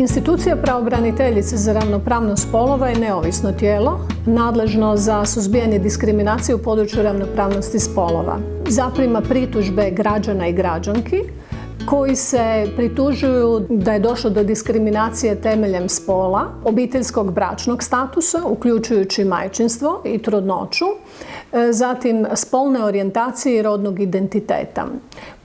Institucija pravobraniteljice za ravnopravnost spolova je neovisno tijelo, nadležno za suzbijanje diskriminacije u području ravnopravnosti spolova. Zaprima pritužbe građana i građanki koji se pritužuju da je došlo do diskriminacije temeljem spola, obiteljskog bračnog statusa, uključujući majčinstvo i trudnoću, e, zatim spolne orijentacije i rodnog identiteta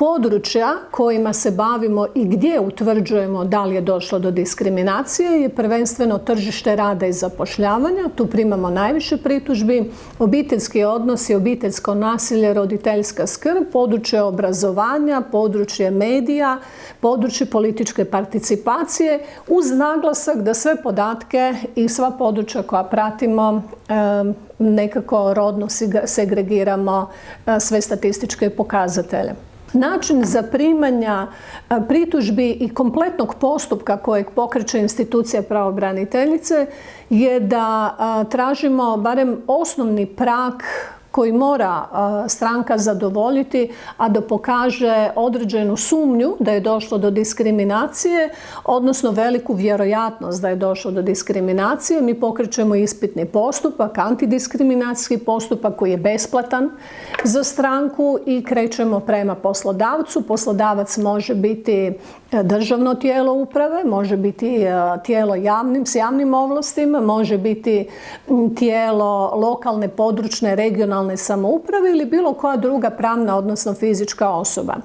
područja kojima se bavimo i gdje utvrđujemo da li je došlo do diskriminacije je prvenstveno tržište rada i zapošljavanja. Tu primamo najviše pritužbi, obiteljski odnosi, obiteljsko nasilje, roditeljska skrb, područje obrazovanja, područje medija, područje političke participacije uz naglasak da sve podatke i sva područja koja pratimo nekako rodno segregiramo sve statističke pokazatelje. Način zaprimanja pritužbi i kompletnog postupka kojeg pokreće institucija pravobraniteljice je da tražimo barem osnovni prak koji mora stranka zadovoljiti, a da pokaže određenu sumnju da je došlo do diskriminacije, odnosno veliku vjerojatnost da je došlo do diskriminacije. Mi pokrećemo ispitni postupak, antidiskriminacijski postupak koji je besplatan za stranku i krećemo prema poslodavcu. Poslodavac može biti e, državno tijelo uprave, može biti e, tijelo javnim, s javnim ovlastima, može biti tijelo lokalne, područne, regionalne regionalne samouprave ili bilo koja druga pravna, odnosno fizička osoba.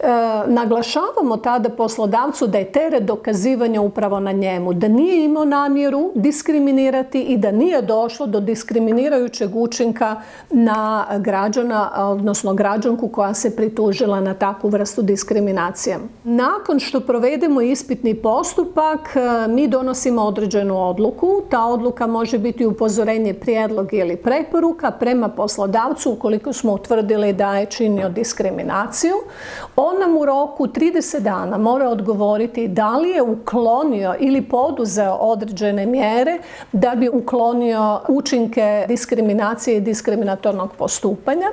E, naglašavamo tada poslodavcu da je teret dokazivanja upravo na njemu, da nije imao namjeru diskriminirati i da nije došlo do diskriminirajućeg učinka na građana, odnosno građanku koja se pritužila na takvu vrstu diskriminacije. Nakon što provedemo ispitni postupak, e, mi donosimo određenu odluku. Ta odluka može biti upozorenje, prijedlog ili preporuka prema poslodavcu ukoliko smo utvrdili da je činio diskriminaciju. On nam u roku 30 dana mora odgovoriti da li je uklonio ili poduzeo određene mjere da bi uklonio učinke diskriminacije i diskriminatornog postupanja.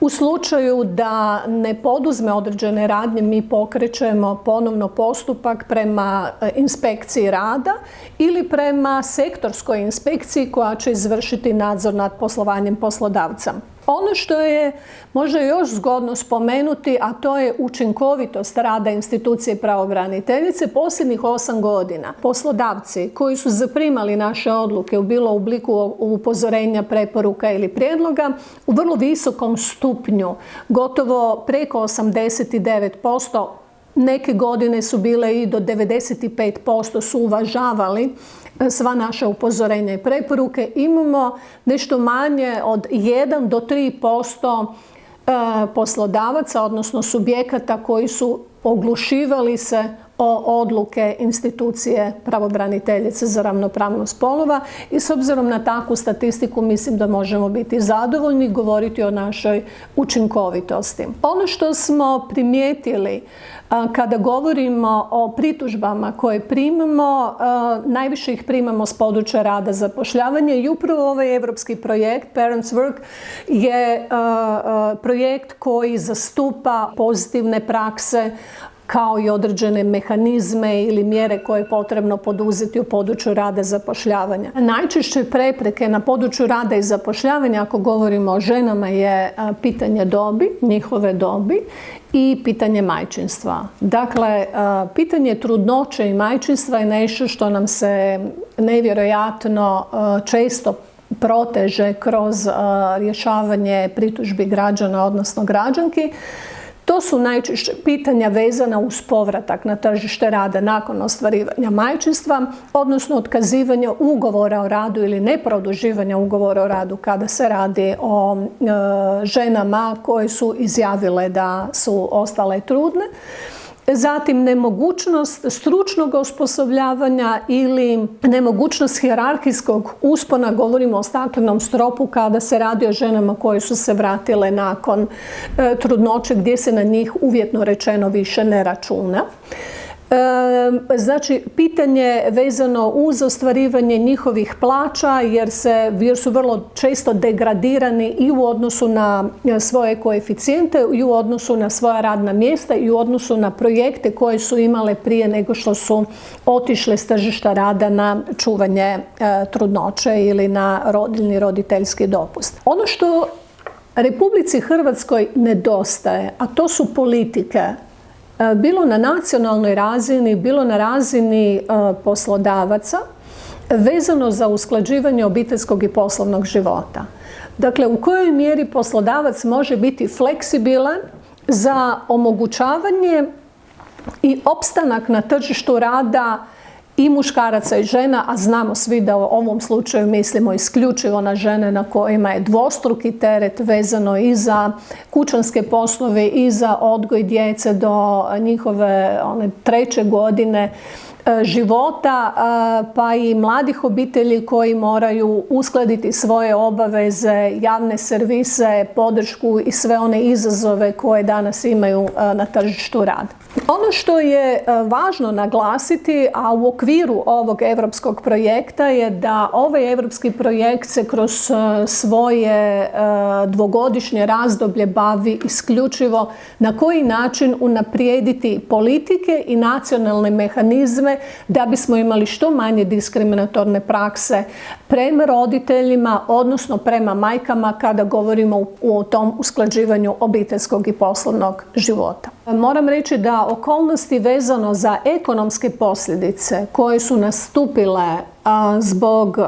U slučaju da ne poduzme određene radnje, mi pokrećemo ponovno postupak prema e, inspekciji rada ili prema sektorskoj inspekciji koja će izvršiti nadzor nad poslovanjem poslodavca. Ono što je možda još zgodno spomenuti, a to je učinkovitost rada institucije pravobraniteljice posljednjih osam godina. Poslodavci koji su zaprimali naše odluke u bilo obliku upozorenja, preporuka ili prijedloga u vrlo visokom stupnju, gotovo preko 89%, neke godine su bile i do 95% su uvažavali sva naša upozorenja i preporuke. Imamo nešto manje od 1 do 3% e, poslodavaca, odnosno subjekata koji su oglušivali se o odluke institucije pravobraniteljice za ravnopravnost spolova i s obzirom na takvu statistiku mislim da možemo biti zadovoljni i govoriti o našoj učinkovitosti. Ono što smo primijetili kada govorimo o pritužbama koje primamo, najviše ih primamo s područja rada zapošljavanja i upravo ovaj evropski projekt Parents Work je projekt koji zastupa pozitivne prakse kao i određene mehanizme ili mjere koje je potrebno poduzeti u području rada i zapošljavanja. Najčešće prepreke na području rada i zapošljavanja, ako govorimo o ženama, je pitanje dobi, njihove dobi i pitanje majčinstva. Dakle, pitanje trudnoće i majčinstva je nešto što nam se nevjerojatno često proteže kroz rješavanje pritužbi građana, odnosno građanki. To su najčešće pitanja vezana uz povratak na tržište rada nakon ostvarivanja majčinstva, odnosno otkazivanja ugovora o radu ili neproduživanja ugovora o radu kada se radi o e, ženama koje su izjavile da su ostale trudne zatim nemogućnost stručnog osposobljavanja ili nemogućnost hjerarhijskog uspona, govorimo o staklenom stropu kada se radi o ženama koje su se vratile nakon e, trudnoće gdje se na njih uvjetno rečeno više ne računa. Znači, pitanje vezano uz ostvarivanje njihovih plaća jer, su vrlo često degradirani i u odnosu na svoje koeficijente i u odnosu na svoja radna mjesta i u odnosu na projekte koje su imale prije nego što su otišle s tržišta rada na čuvanje e, trudnoće ili na rodiljni roditeljski dopust. Ono što Republici Hrvatskoj nedostaje, a to su politike E, bilo na nacionalnoj razini, bilo na razini e, poslodavaca, vezano za usklađivanje obiteljskog i poslovnog života. Dakle, u kojoj mjeri poslodavac može biti fleksibilan za omogućavanje i opstanak na tržištu rada i muškaraca i žena, a znamo svi da u ovom slučaju mislimo isključivo na žene na kojima je dvostruki teret vezano i za kućanske poslove i za odgoj djece do njihove one treće godine E, života pa i mladih obitelji koji moraju uskladiti svoje obaveze, javne servise, podršku i sve one izazove koje danas imaju e, na tržištu rada. Ono što je e, važno naglasiti, a u okviru ovog europskog projekta je da ovaj europski projekt se kroz svoje dvogodišnje razdoblje bavi isključivo na koji način unaprijediti politike i nacionalne mehanizme da bismo imali što manje diskriminatorne prakse prema roditeljima, odnosno prema majkama kada govorimo o tom usklađivanju obiteljskog i poslovnog života. Moram reći da okolnosti vezano za ekonomske posljedice koje su nastupile zbog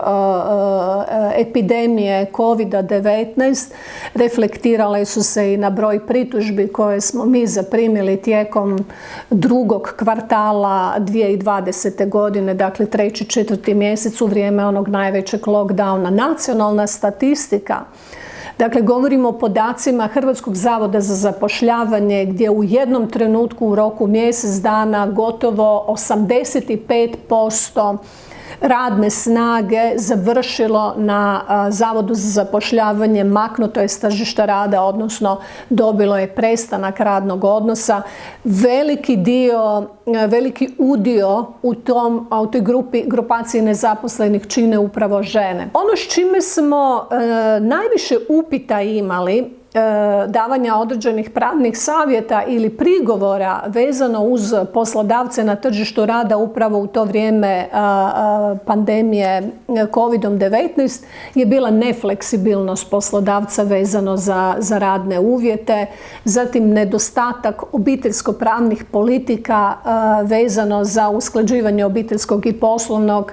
epidemije COVID-19 reflektirale su se i na broj pritužbi koje smo mi zaprimili tijekom drugog kvartala 2020. godine, dakle treći, četvrti mjesec u vrijeme onog najvećeg lockdowna. Nacionalna statistika Dakle, govorimo o podacima Hrvatskog zavoda za zapošljavanje gdje u jednom trenutku u roku mjesec dana gotovo 85% radne snage završilo na Zavodu za zapošljavanje, maknuto je s tržišta rada, odnosno dobilo je prestanak radnog odnosa. Veliki dio, veliki udio u, tom, u toj grupi, grupaciji nezaposlenih čine upravo žene. Ono s čime smo najviše upita imali davanja određenih pravnih savjeta ili prigovora vezano uz poslodavce na tržištu rada upravo u to vrijeme pandemije COVID-19 je bila nefleksibilnost poslodavca vezano za, za radne uvjete, zatim nedostatak obiteljsko-pravnih politika vezano za usklađivanje obiteljskog i poslovnog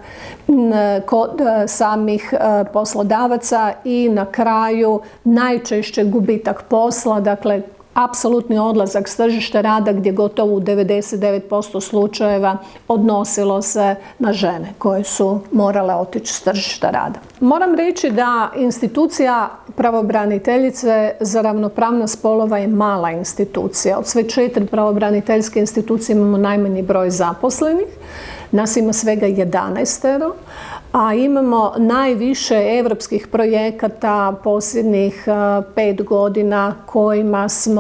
kod e, samih e, poslodavaca i na kraju najčešće gubitak posla, dakle apsolutni odlazak s tržišta rada gdje gotovo u 99% slučajeva odnosilo se na žene koje su morale otići s tržišta rada. Moram reći da institucija pravobraniteljice za ravnopravnost spolova je mala institucija. Od sve četiri pravobraniteljske institucije imamo najmanji broj zaposlenih. Nas ima svega 11 a imamo najviše europskih projekata posljednjih e, pet godina kojima smo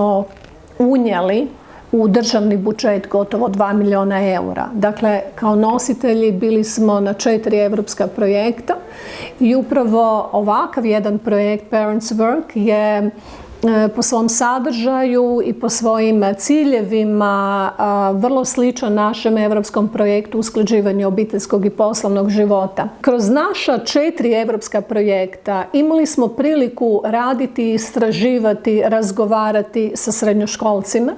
unijeli u državni budžet gotovo 2 milijuna eura. Dakle, kao nositelji bili smo na četiri europska projekta i upravo ovakav jedan projekt Parents Work je po svom sadržaju i po svojim ciljevima vrlo sličan našem europskom projektu usklađivanja obiteljskog i poslovnog života. Kroz naša četiri europska projekta imali smo priliku raditi, istraživati, razgovarati sa srednjoškolcima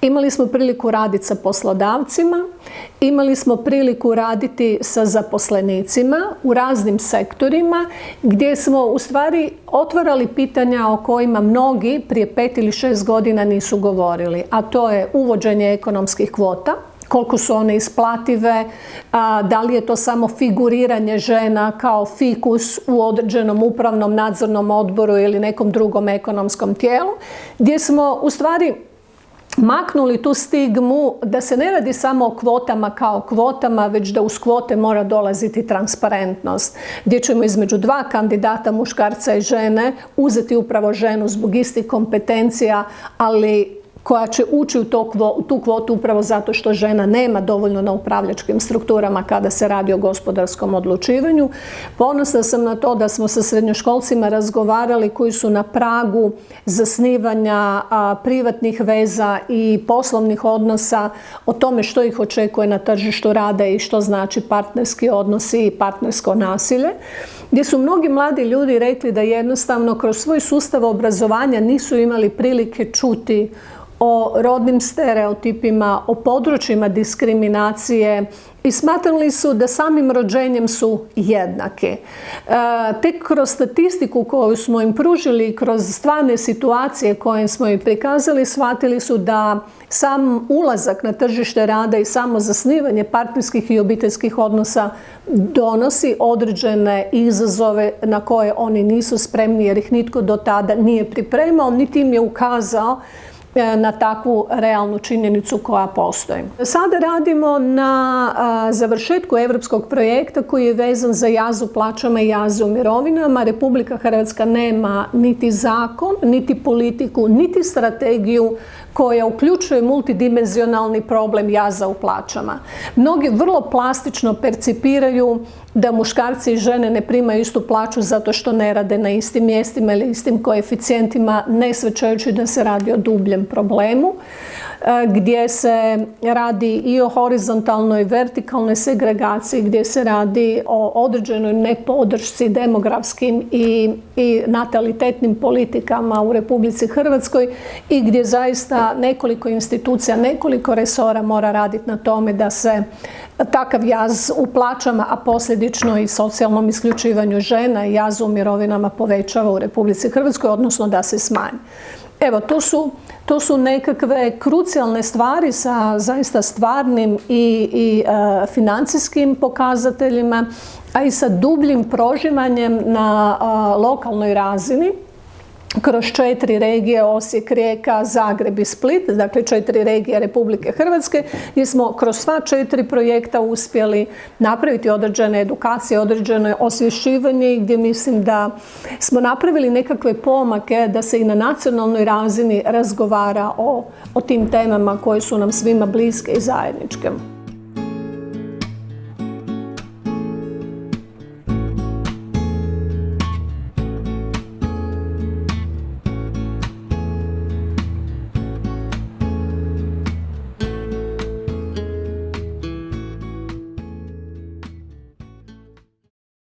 Imali smo priliku raditi sa poslodavcima, imali smo priliku raditi sa zaposlenicima u raznim sektorima gdje smo u stvari otvarali pitanja o kojima mnogi prije pet ili šest godina nisu govorili, a to je uvođenje ekonomskih kvota, koliko su one isplative, da li je to samo figuriranje žena kao fikus u određenom upravnom nadzornom odboru ili nekom drugom ekonomskom tijelu, gdje smo u stvari maknuli tu stigmu da se ne radi samo o kvotama kao kvotama, već da uz kvote mora dolaziti transparentnost, gdje ćemo između dva kandidata, muškarca i žene, uzeti upravo ženu zbog istih kompetencija, ali koja će ući u tu kvotu upravo zato što žena nema dovoljno na upravljačkim strukturama kada se radi o gospodarskom odlučivanju. Ponosna sam na to da smo sa srednjoškolcima razgovarali koji su na pragu zasnivanja privatnih veza i poslovnih odnosa o tome što ih očekuje na tržištu rada i što znači partnerski odnosi i partnersko nasilje gdje su mnogi mladi ljudi rekli da jednostavno kroz svoj sustav obrazovanja nisu imali prilike čuti o rodnim stereotipima, o područjima diskriminacije i smatrali su da samim rođenjem su jednake. Tek kroz statistiku koju smo im pružili, kroz stvarne situacije koje smo im prikazali, shvatili su da sam ulazak na tržište rada i samo zasnivanje partnerskih i obiteljskih odnosa donosi određene izazove na koje oni nisu spremni jer ih nitko do tada nije pripremao, niti im je ukazao na takvu realnu činjenicu koja postoji. Sada radimo na završetku europskog projekta koji je vezan za jazu plaćama i jazu mirovinama. Republika Hrvatska nema niti zakon, niti politiku, niti strategiju koja uključuje multidimenzionalni problem jaza u plaćama. Mnogi vrlo plastično percipiraju da muškarci i žene ne primaju istu plaću zato što ne rade na istim mjestima ili istim koeficijentima, ne svećajući da se radi o dubljem problemu gdje se radi i o horizontalnoj vertikalnoj segregaciji, gdje se radi o određenoj nepodršci demografskim i, i natalitetnim politikama u Republici Hrvatskoj i gdje zaista nekoliko institucija, nekoliko resora mora raditi na tome da se takav jaz u plaćama, a posljedično i socijalnom isključivanju žena i jazu u mirovinama povećava u Republici Hrvatskoj, odnosno da se smanji. Evo, to su, to su nekakve krucijalne stvari sa zaista stvarnim i, i e, financijskim pokazateljima, a i sa dubljim prožimanjem na lokalnoj razini kroz četiri regije, Osijek, Rijeka, Zagreb i Split, dakle četiri regije Republike Hrvatske, gdje smo kroz sva četiri projekta uspjeli napraviti određene edukacije, određene osvješćivanje i gdje mislim da smo napravili nekakve pomake da se i na nacionalnoj razini razgovara o, o tim temama koje su nam svima bliske i zajedničke.